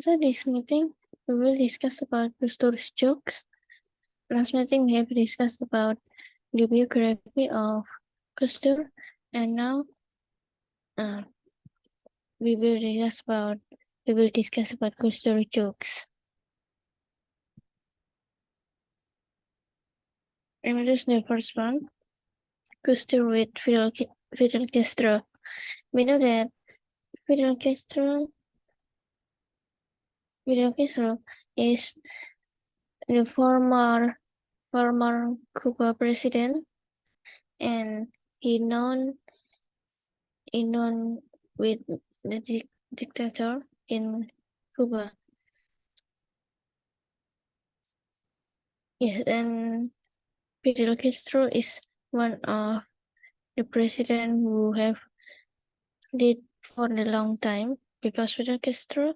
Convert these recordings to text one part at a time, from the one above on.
So this meeting, we will discuss about Gus Dur's jokes. Last meeting, we have discussed about the biography of Gus Dur, and now uh, we will discuss about we will discuss about Gus Dur jokes. Is the first one. Gus Dur with Fidel, Fidel Castro. We know that Fidel Castro Castro is the former former Cuba president and he known he known with the di dictator in Cuba. Yes, and Fidel Castro is one of the president who have did for a long time because Fidel Castro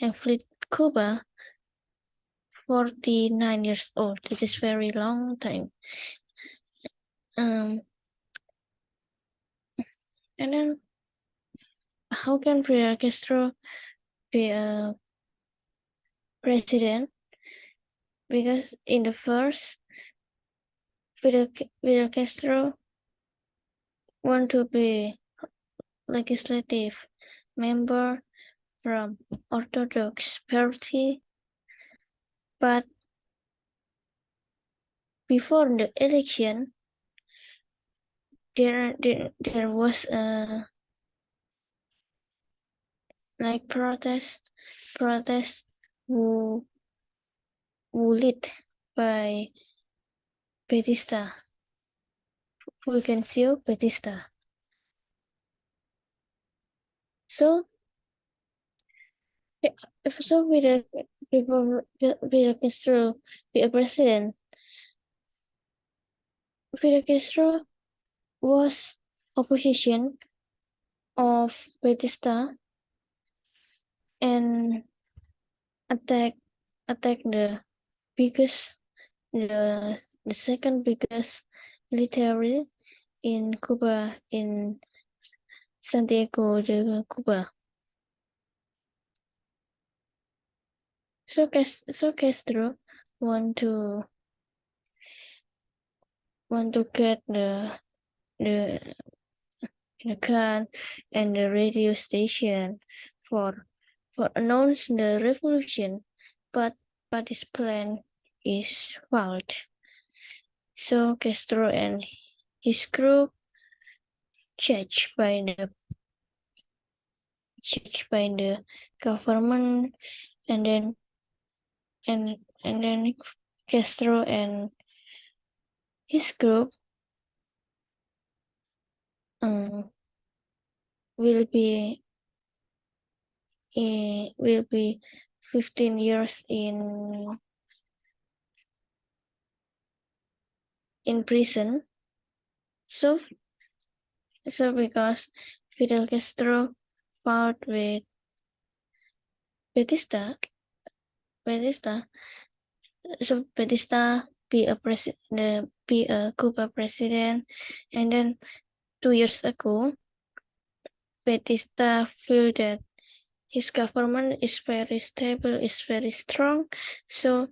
have lived Cuba 49 years old. It is very long time. Um, and then how can Fidel Castro be a president? Because in the first, Fidel, Fidel Castro want to be legislative member from Orthodox Party, but before the election, there there, there was a like protest protest who who lead by Batista Fulgencio Batista. So if so with people before Fidel Castro be a president, Fidel Castro was opposition of Batista and attack attack the biggest the the second biggest military in Cuba in Santiago de Cuba. So, so Castro want to want to get the the the gun and the radio station for for announce the revolution, but but this plan is failed. So Castro and his group judged by the judged by the government and then and and then Castro and his group. Um, will be uh, will be 15 years in in prison. So so because Fidel Castro fought with Batista Batista. So Batista be a president, be a Cuba president, and then two years ago, Batista feel that his government is very stable, is very strong, so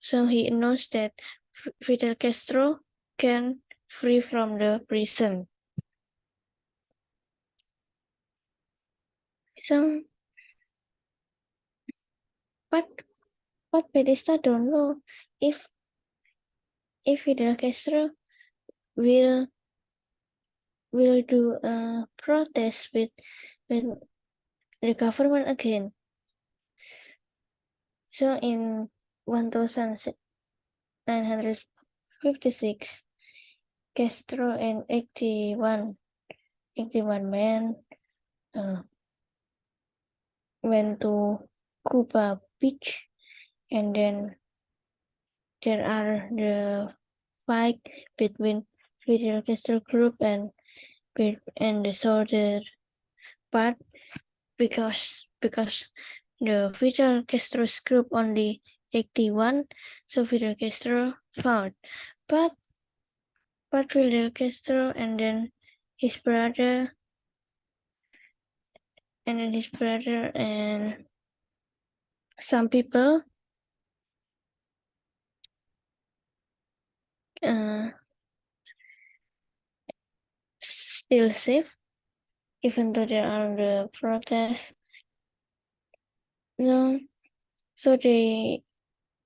so he announced that Fidel Castro can free from the prison. So but but Batista don't know if if Fidel Castro will will do a protest with with the government again. So in 1956, Castro and 81, 81 men uh, went to Cuba and then there are the fight between Fidel Castro group and and the soldier but because because the Fidel Castro's group only 81 so Fidel Castro fought. But but Fidel Castro and then his brother and then his brother and some people uh, still safe, even though there are the protests. So, so they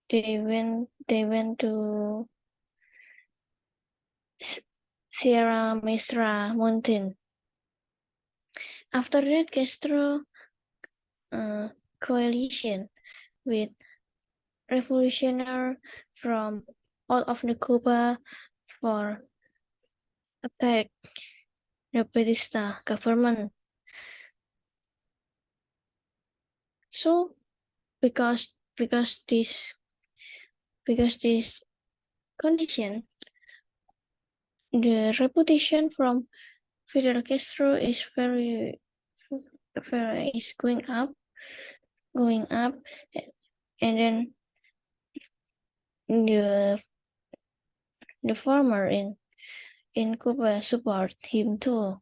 they went they went to Sierra Maestra mountain. After that, Castro uh, coalition with revolutionary from all of the Cuba for attack the Batista government. So because because this because this condition, the reputation from Fidel Castro is very very is going up, going up, and then the the farmer in in Cuba support him too.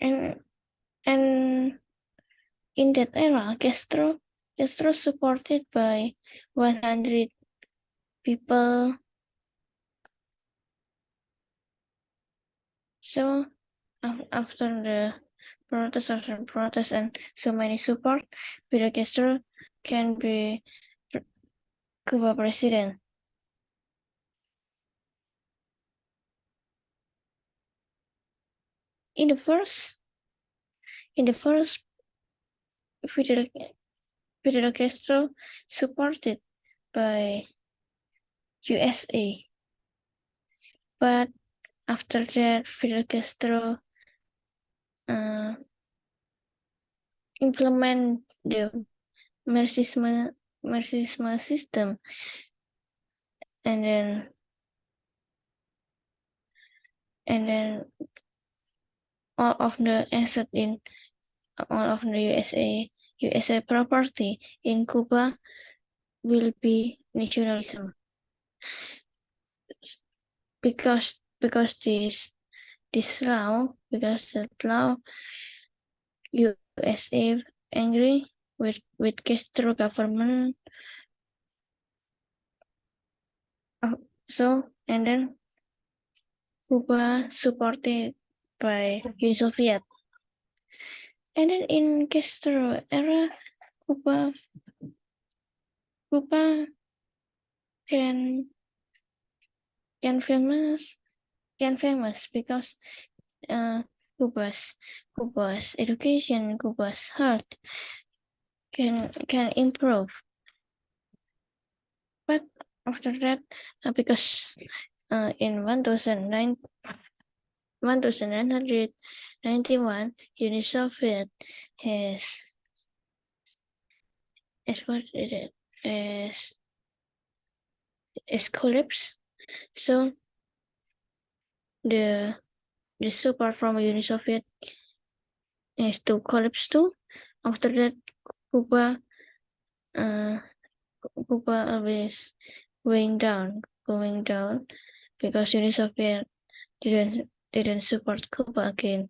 And and in that era, Castro Castro supported by 100 people. So after the protest after protest and so many support, Fidel Castro can be Cuba president. In the first, in the first, Fidel, Fidel Castro supported by USA. But after that, Fidel Castro uh, implement the Marxism, Marxism system. And then, and then all of the asset in all of the USA, USA property in Cuba will be nationalism. Because because this this law because that law USA angry with with Castro government. Uh, so and then Cuba supported by Uni Soviet. And then in Castro era, Cuba Cuba can can famous can famous because uh, Cuba's Cuba's education, Cuba's health can can improve. But after that, uh, because uh, in 1009, 1991, Uni Soviet has is what it is is collapsed. So the the support from Uni Soviet is to collapse too. After that, Cuba uh, Cuba always going down, going down because Uni Soviet didn't didn't support Cuba again.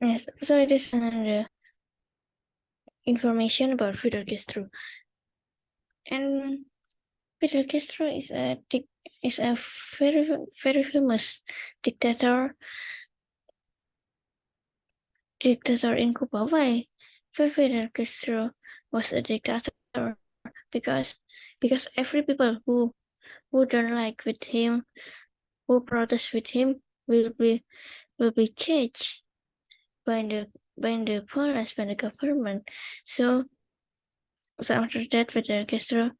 Yes, so it is another information about Fidel Castro. And Fidel Castro is a dic- is a very very famous dictator dictator in Cuba. Why? Fidel Castro was a dictator? Because because every people who who don't like with him, who protest with him, will be will be caged by the by the police by the government. So so after that, Fidel Castro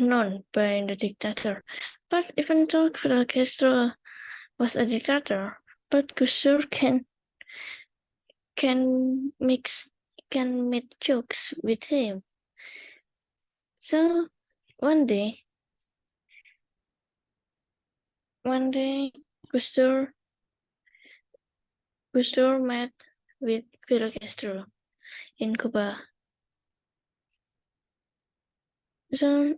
known by the dictator. But even though Fidel Castro was a dictator, but Gus Dur can can mix can make jokes with him. So one day, one day, Gus Dur Gusur met with Fidel Castro in Cuba. So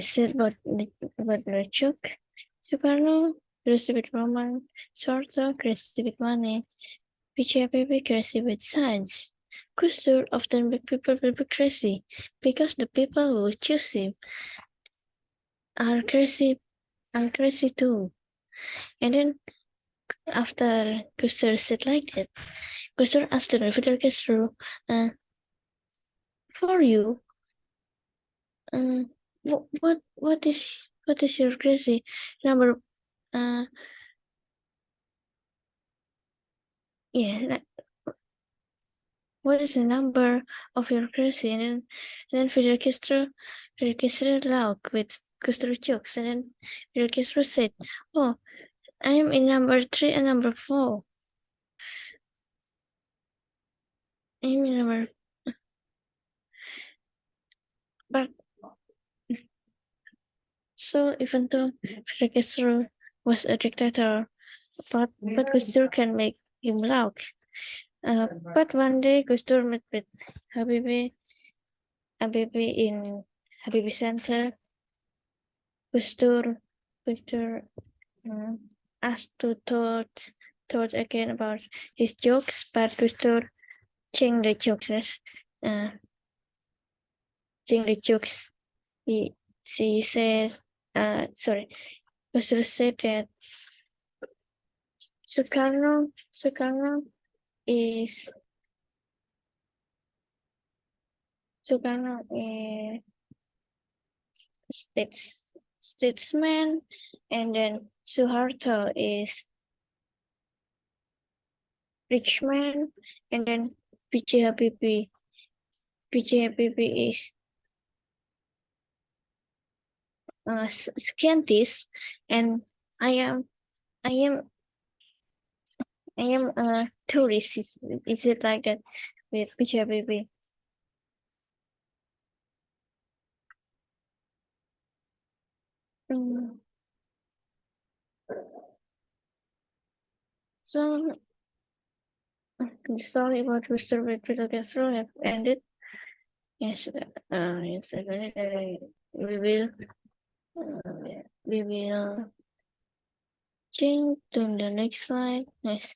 Said about about Lecuk, Soekarno, crazy with Roman, Soeharto, crazy with money, PJPP crazy with science. Gus often make people will be crazy because the people who choose him are crazy, are crazy too. And then after Gus said like that, Dur asked the Fidel Castro, uh, for you, uh, what, what, what is, what is your crazy number? Uh, yeah, that, what is the number of your crazy? And then, and then Fidel Castro, Fidel Castro laughed with Castro jokes. And then Fidel Castro said, oh, I am in number three and number four. I number, but so even though Fidel Castro was a dictator, but but Gus Dur can make him laugh. Uh, but one day Gus Dur met with Habibi, Habibie in Habibie Center. Gus Dur, Gus um, asked to thought thought again about his jokes, but Gus Jokes. Yes. Uh, changed the jokes. He she said, uh, sorry, Gus Dur said that Soekarno, Soekarno is Soekarno is states statesman, and then Suharto is rich man, and then BJ Habibie is uh, scientist, and I am, I am, I am a tourist. Is, is it like that with Habibie? Mm. So story about Mr. Victor Castro have ended. Yes, uh, yes, uh, we will, uh, we will change to the next slide. Yes,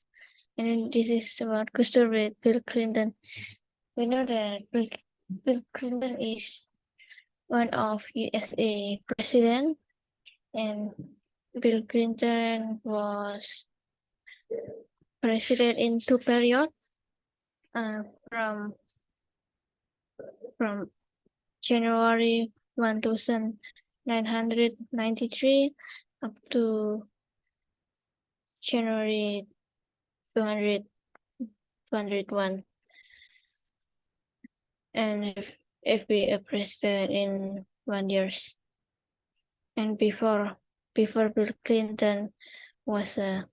and this is about with Bill Clinton. We know that Bill, Bill Clinton is one of USA president, and Bill Clinton was president in two period, uh, from from January one thousand nine hundred ninety three up to January 200, 201. And if, if we a president in one years. And before before Bill Clinton was a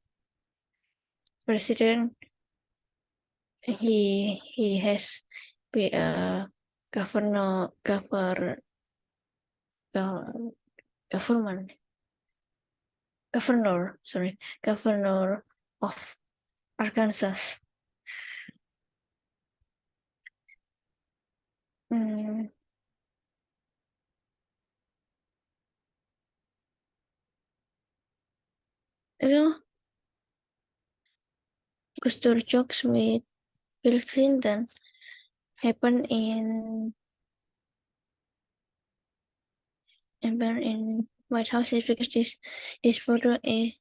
president, he he has be a governor governor government governor sorry governor of Arkansas. Hmm. So, Dur jokes with Bill Clinton happened in happened in White House because this this photo is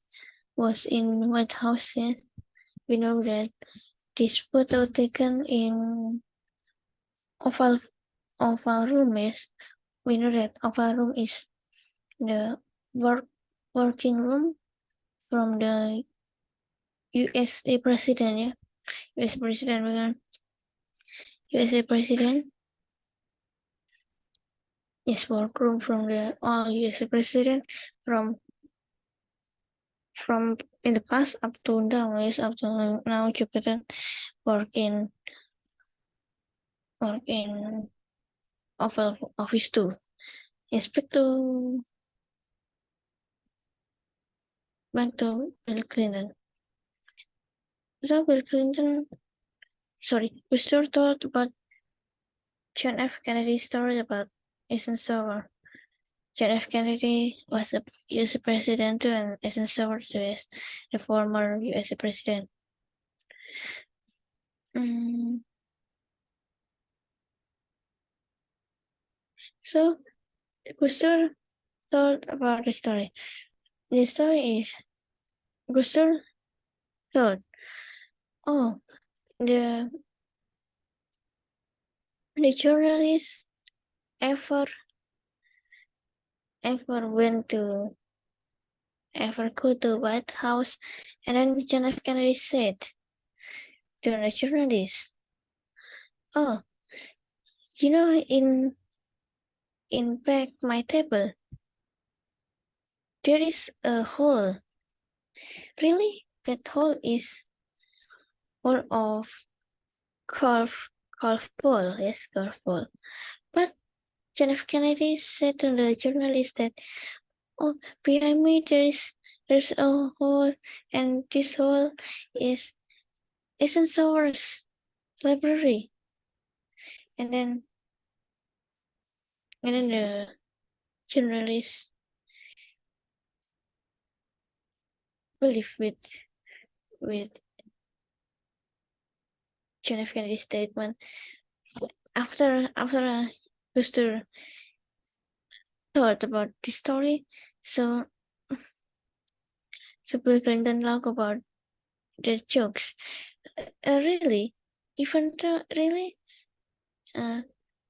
was in White House. Yes. We know that this photo taken in Oval Oval Room is we know that Oval Room is the work working room from the USA president, yeah. US president bukan USA president. Yes, workroom from the oh, USA president from from in the past up to now yes up to now Joe Biden work in work Oval Office too. Yes, back to back to Bill Clinton. So Bill Clinton, sorry, we still thought about John F. Kennedy's story about Eisenhower. John F. Kennedy was the U.S. president too, and Eisenhower was the former U.S. president. Mm. So, Gus Dur thought about the story. The story is Gus Dur thought, oh, the the journalist ever ever went to ever go to White House and then John F. Kennedy said to the journalist, oh, you know, in in back my table, there is a hole. Really? That hole is full of golf golf ball, yes, golf ball. But John F. Kennedy said to the journalist that, oh, behind me there is there's a hole, and this hole is Eisenhower's library. And then, and then the journalist believe with with John F. Kennedy's statement. After after Gus Dur thought about the story, so so Bill Clinton laughed about the jokes. Uh, really, even though really, uh,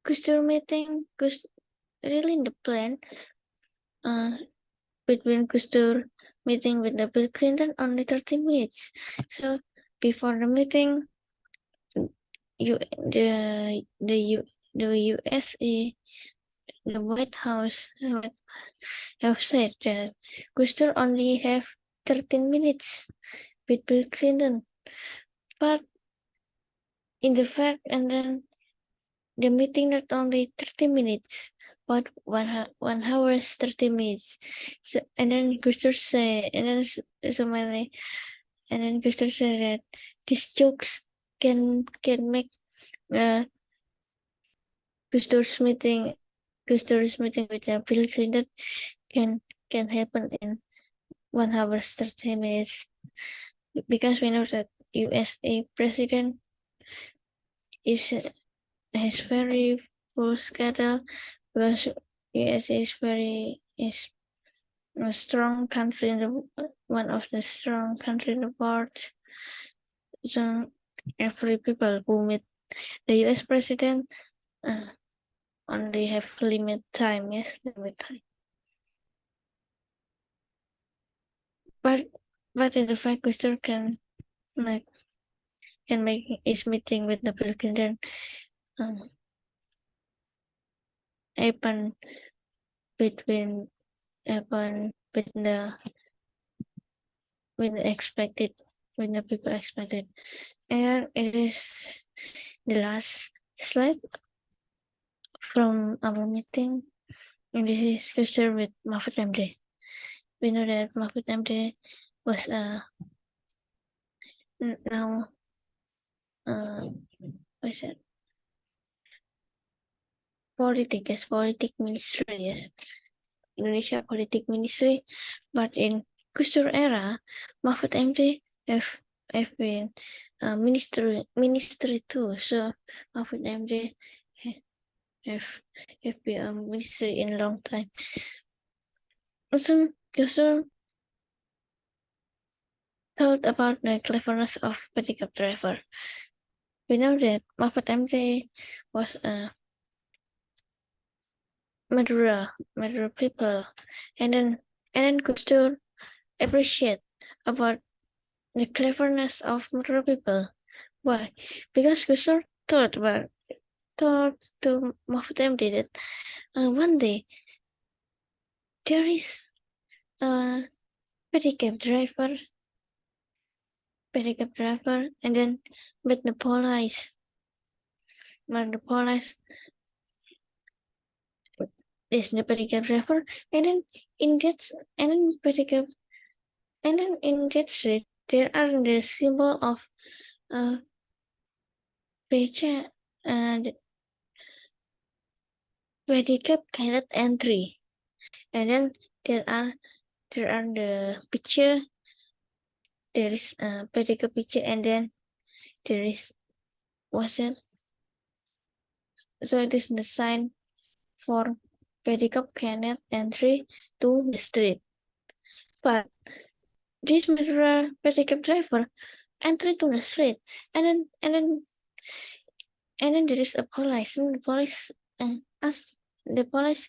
Gus Dur meeting, Gus Dur really in the plan, uh, between Gus Dur meeting with the Bill Clinton only 30 minutes. So before the meeting, you the the U the USA the White House have said that Gus Dur only have 13 minutes with Bill Clinton, but in the fact, and then the meeting not only 30 minutes, but one one hour 30 minutes. So and then Gus Dur say, and then somebody, and then Gus Dur said that these jokes can can make uh, Gus Dur's meeting Gus Dur's meeting with the Bill Clinton can can happen in one hour 30 minutes because we know that USA president is has very full schedule because USA is very is a strong country in the one of the strong country in the world. So every people who meet the US president uh, only have limit time, yes, limit time. But but in the fact Gus Dur can make can make his meeting with the Clinton um, happen between happen with the with the expected when the people expected and it is the last slide from our meeting. And this is Gus Dur with Mahfud MD. We know that Mahfud MD was uh, now uh, what is it? Politic, yes, politic ministry, yes. Indonesia politic ministry, but in Gus Dur era, Mahfud MD have been uh, ministry ministry too. So Mahfud MD have have been a ministry in a long time. Also, also thought about the cleverness of pedicab driver. We know that Mahfud MD was a Madura, Madura people, and then and then could still appreciate about the cleverness of Madura people. Why? Because Gus Dur thought about thought to of them did it. uh, one day there is a pedicab driver, pedicab driver, and then with the police, but the police is the pedicab driver, and then in that, and then pedicab, and then in that street there are the symbol of uh, page and pedicab guided entry. and then there are there are the picture. There is a pedicab picture and then there is what's it so it is the sign for pedicab cannot entry to the street. But this mirror pedicab driver entry to the street. And then and then and then there is a police. And the police uh, asked the police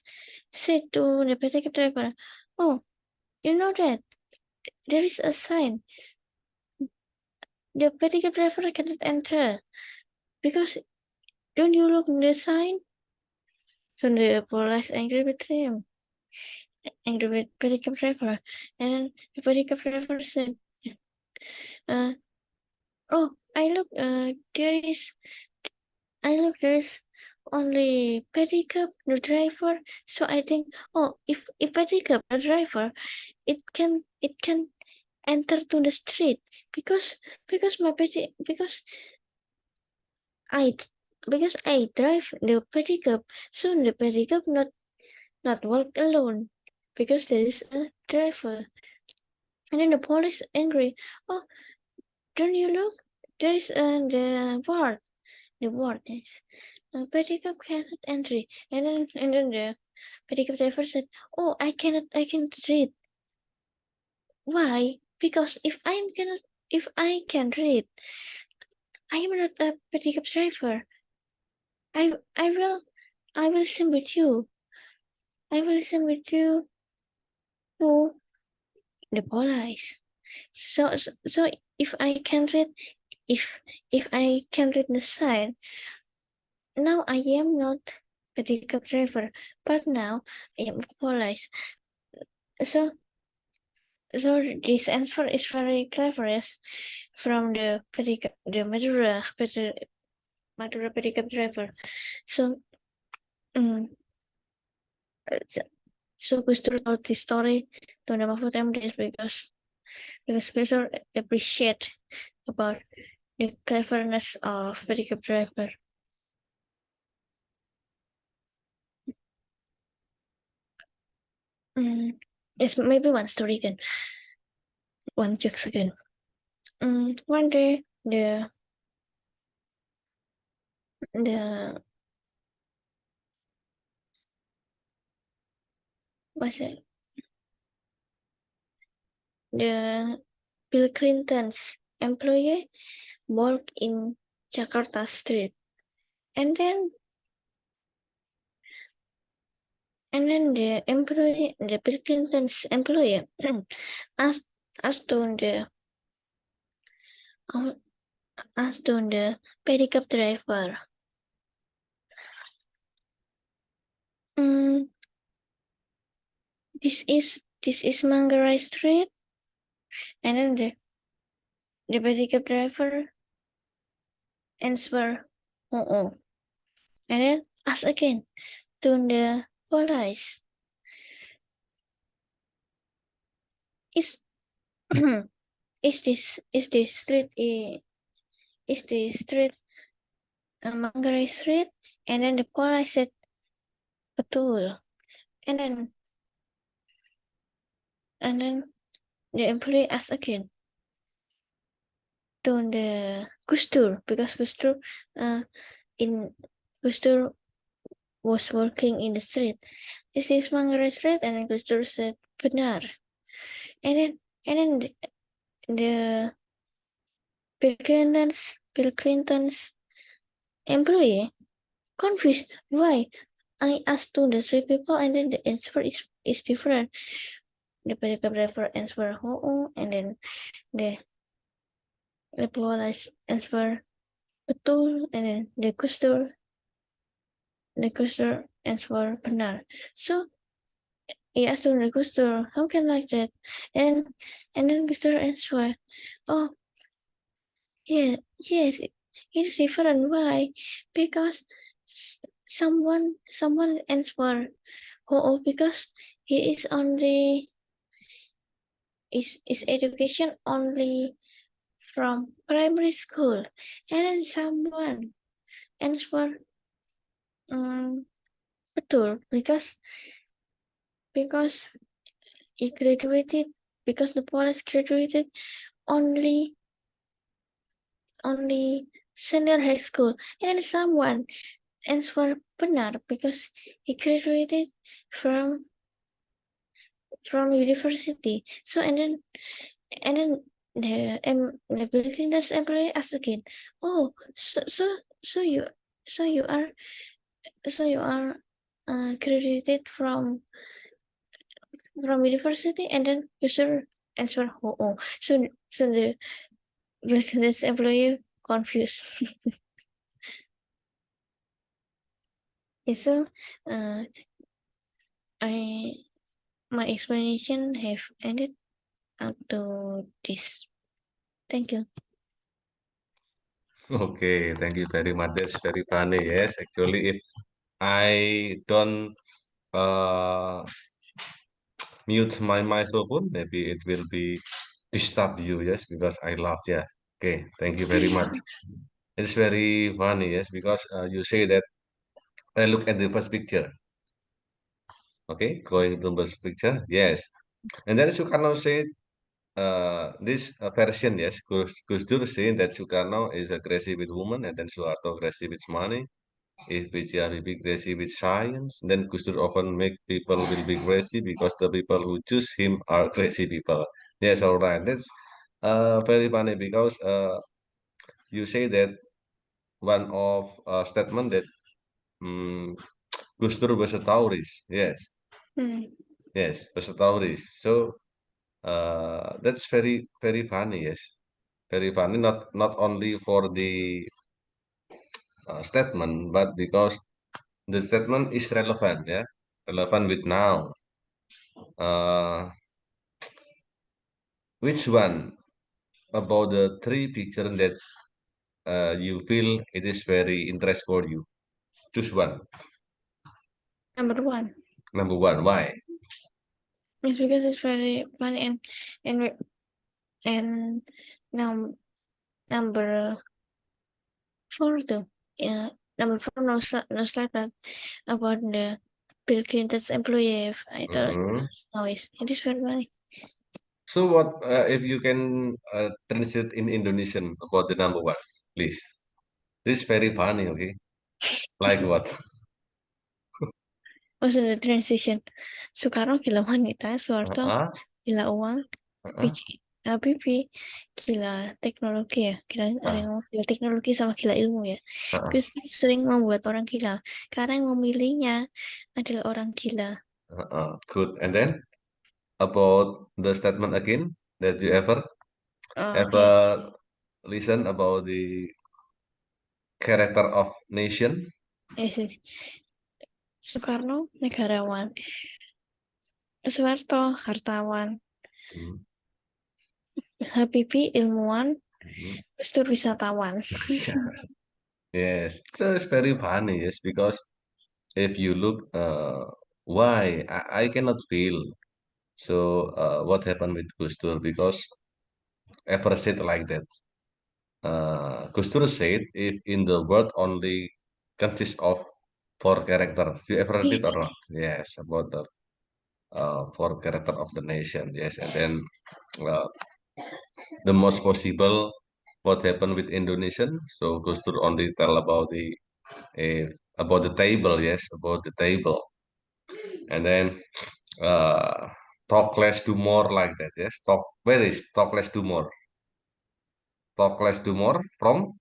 said to the pedicab driver oh you know that there is a sign. The pedicab driver cannot enter because don't you look the sign? So the police angry with him angry with pedicab driver and the driver said uh, oh i look uh, there is i look there is only pedicab the driver. So i think oh if if pedicab the driver it can it can enter to the street. Because because my pedi because i because i drive the pedicab so the pedicab not not walk alone because there is a driver. And then the police angry. Oh don't you look? There is uh, the board the board is uh, pedicab cannot entry. And then and then the pedicab driver said oh i cannot i cannot read. Why? Because if i'm cannot if i can read i am not a pedicab driver. I i will i will listen with you. I will listen with you to the police. So so, so if i can read if if i can read the sign now i am not pedicab driver but now i am police. So so this answer is very clever from the pedicab the Madura Madura pedicab driver. So um, so, so Dur told this story to the Mahfud MD because because Gus Dur appreciate about the cleverness of pedicab driver. Mm, it's maybe one story again. One jokes again. Mm, one day the the what's it? The Bill Clinton's employee work in Jakarta Street. And then and then the employee the Bill Clinton's employee asked asked to the um, asked to the pedicab driver. Mm, this is this is Manggarai Street. And then the the pedicab driver answer oh, oh. and then ask again to the police is is this is this street eh, is this street uh, Street and then the police said betul and then and then the employee asked again to the Gus Dur because Gus Dur uh, in Gus Dur was working in the street. This is Manggarai Street and then Gus Dur said benar. And then and then the, the Bill Clinton's Bill Clinton's employee confused why I asked to the three people and then the answer is is different. The driver answer oh, oh and then the the police answer betul and then the Gus the Gus Dur answer benar. So he asked the Gus how can like that? And and then Gus Dur answer, oh yeah, yes, it's different. Why? Because someone someone answer oh because he is only is is education only from primary school? And then someone answer um, betul because because he graduated because the Polish graduated only only senior high school. And then someone answer benar because he graduated from from university. So and then and then the um the Bill Clinton's employee asked again oh so so so you so you are so you are uh, graduated from from university and then user answer oh, oh. so so the Clinton's employee confused. Yeah, so uh, I my explanation have ended up to this. Thank you. Okay, thank you very much. That's very funny. Yes, actually, if I don't uh, mute my microphone, maybe it will be disturb you. Yes, because I love. Yes. Okay, thank you very much. It's very funny. Yes, because uh, you say that. I look at the first picture. Okay, going to the first picture. Yes, and then Sukarno said uh, this version, yes, Gus, Gus Dur saying that Sukarno is aggressive with women and then Soeharto aggressive with money. If BJ Habibie crazy with science, then Gus Dur often make people will be crazy because the people who choose him are crazy people. Yes, all right. That's uh, very funny because uh, you say that one of uh, statement that um, Gus Dur was a Taurus. Yes, Hmm. yes, a Taurus. So uh, that's very very funny. Yes, very funny. Not not only for the uh, statement, but because the statement is relevant. Yeah, relevant with now. Uh, which one about the three picture that uh, you feel it is very interest for you? Choose one. Number one Number one. Why? It's because it's very funny and and and num number four too. Yeah, number four no no slide but about the Bill Clinton's employee. I thought no, it's, it is very funny. So what uh, if you can uh, translate in Indonesian about the number one, please? This is very funny. Okay, like what? Also the transition. Soekarno gila wanita, Soeharto Uh-uh, gila uang, uh-uh. PJ Habibie gila teknologi ya, gila ada Ah. yang ngomong gila teknologi sama gila ilmu ya. Gus Dur sering membuat orang gila karena yang memilihnya adalah orang gila. Uh-uh. Good. And then about the statement again that you ever Oh, ever okay. listen about the character of nation? Yes, yes. Soekarno negarawan, Soeharto hartawan, Mhm, Habibie ilmuwan, mhm. Gus Dur wisatawan. Yes, so it's very funny, yes, because if you look, uh, why I, I cannot feel. So, uh, what happened with Gus Dur? Because ever said like that. Uh, Gus Dur said, if in the world only consists of four characters, you ever read it or not? Yes, about the uh, four character of the nation. Yes, and then uh, the most possible what happened with Indonesian. So Gus Dur only tell about the eh, about the table. Yes, about the table, and then uh, talk less, do more like that. Yes, talk. Where is talk less, do more? Talk less, do more from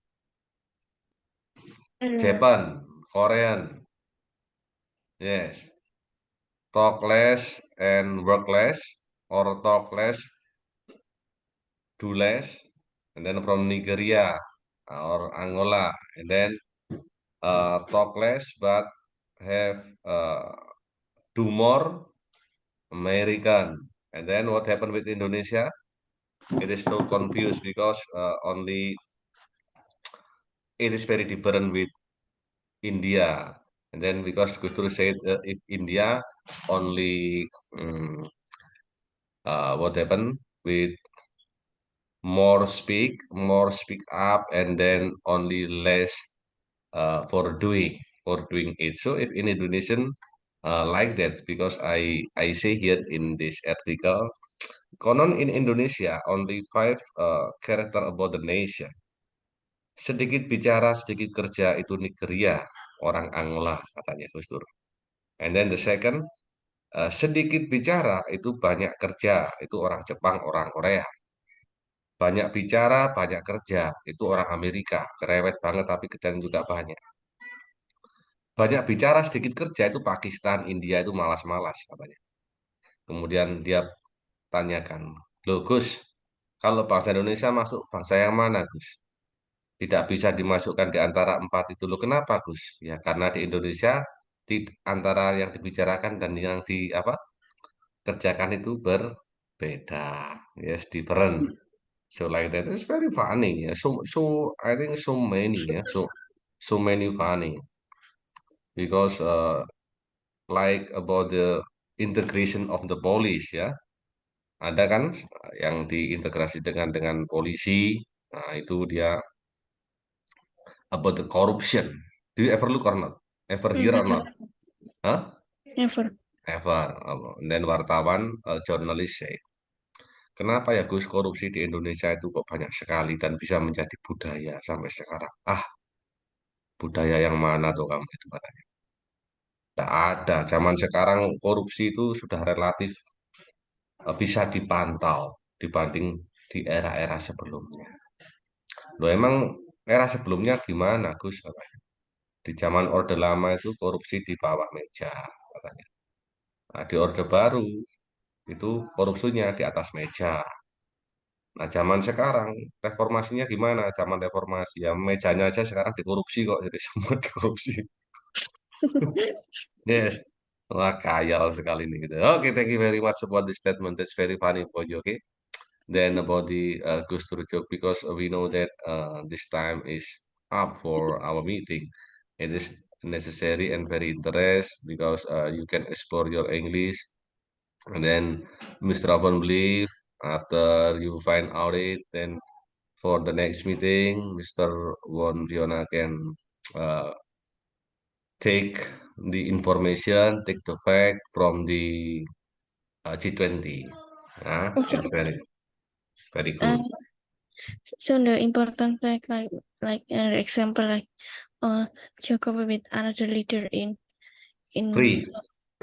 Uh, Japan, Korean. Yes, talk less and work less, or talk less, do less, and then from Nigeria or Angola, and then uh, talk less but have uh, do more American. And then what happened with Indonesia? It is so confused because uh, only it is very different with India. And then because Gus Dur said uh, if India only um, uh, what happened with more speak, more speak up, and then only less uh, for doing for doing it. So if in Indonesian uh, like that because I I say here in this article, konon in Indonesia only five uh, character about the nation. Sedikit bicara, sedikit kerja itu Nigeria, orang Angola katanya Gus Dur. And then the second, uh, sedikit bicara itu banyak kerja, itu orang Jepang, orang Korea. Banyak bicara, banyak kerja, itu orang Amerika. Cerewet banget tapi kerjaan juga banyak. Banyak bicara, sedikit kerja itu Pakistan, India itu malas-malas katanya. Kemudian dia tanyakan, Loh Gus, kalau bangsa Indonesia masuk bangsa yang mana Gus? Tidak bisa dimasukkan di antara empat itu. Loh kenapa Gus? Ya karena di Indonesia di antara yang dibicarakan dan yang di apa kerjakan itu berbeda. Yes, different. So like that, it's very funny. Yeah. So so I think so many. Yeah. So so many funny because uh, like about the integration of the police ya. Ada kan yang diintegrasi dengan dengan polisi. Nah, itu dia about the corruption. Do you ever look or not? Ever hear or not? Huh? Never. Ever. And then wartawan, uh, journalist say, Kenapa ya Gus korupsi di Indonesia itu kok banyak sekali dan bisa menjadi budaya sampai sekarang? Ah, budaya yang mana tuh kamu itu katanya? Tidak ada. Zaman sekarang korupsi itu sudah relatif uh, bisa dipantau dibanding di era-era sebelumnya. Loh emang era sebelumnya gimana Gus? Katanya. Di zaman Orde Lama itu korupsi di bawah meja katanya. Nah, di Orde Baru itu korupsinya di atas meja. Nah, zaman sekarang reformasinya gimana? Zaman reformasi ya mejanya aja sekarang dikorupsi kok, jadi semua dikorupsi. Yes. Wah, kayal sekali nih gitu. Oke, thank you very much about the statement. That's very funny for you, okay? Then about the uh, Dur joke, because we know that uh, this time is up for our meeting. It is necessary and very interest because uh, you can explore your English. And then Mr. Upon believe after you find out it, then for the next meeting, Mr. Won Fiona can uh, take the information, take the fact from the uh, G20. Uh, Okay. it's very, very good. Uh, so the important fact, like like an example, like uh, Jokowi with another leader in in Free.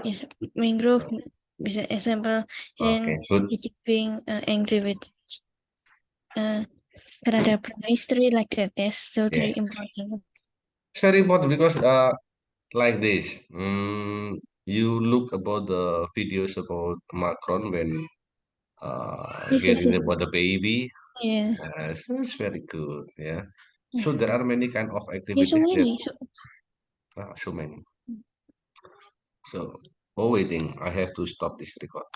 yes, mangrove bisa example and Okay, good. Jinping uh, angry with uh Canada Prime Minister like that. Yes, so very Yes. important. It's very important because uh, like this, mm, you look about the videos about Macron when uh, Yes, yes, getting yes. about the baby. Yeah, so it's very good. Yeah. Yeah. So there are many kind of there's activities so that many. So ah, so many. So, oh waiting, I have to stop this record.